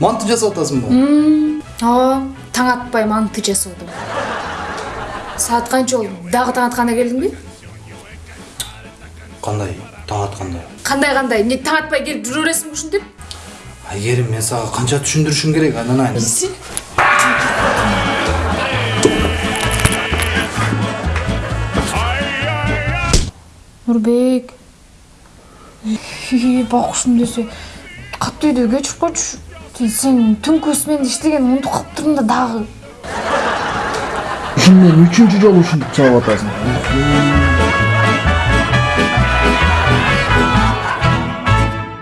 манты жасап атасыңбы ооба таң атпай манты жасадым саат канча болду дагы таң атканда келдиңби кандай таң атканда кандай кандай эмне таң атпай келип жүрө бересиңби ушинтип айгерим мен сага канча түшүндүрүшүм керек анан нурбек бакушум десе катуу үйдө кечирип койчу сен түнкү сменде иштеген унутуп калыптырмын да дагы мен үчүнчү жолу ушинтип чалып атасың